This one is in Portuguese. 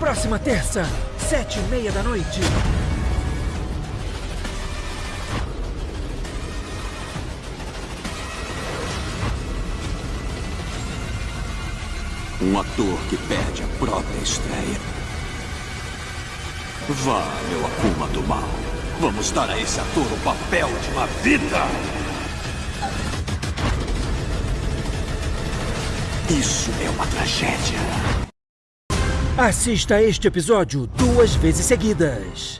Próxima terça, sete e meia da noite. Um ator que perde a própria estreia. Vá, meu Akuma do Mal. Vamos dar a esse ator o papel de uma vida! Isso é uma tragédia. Assista este episódio duas vezes seguidas.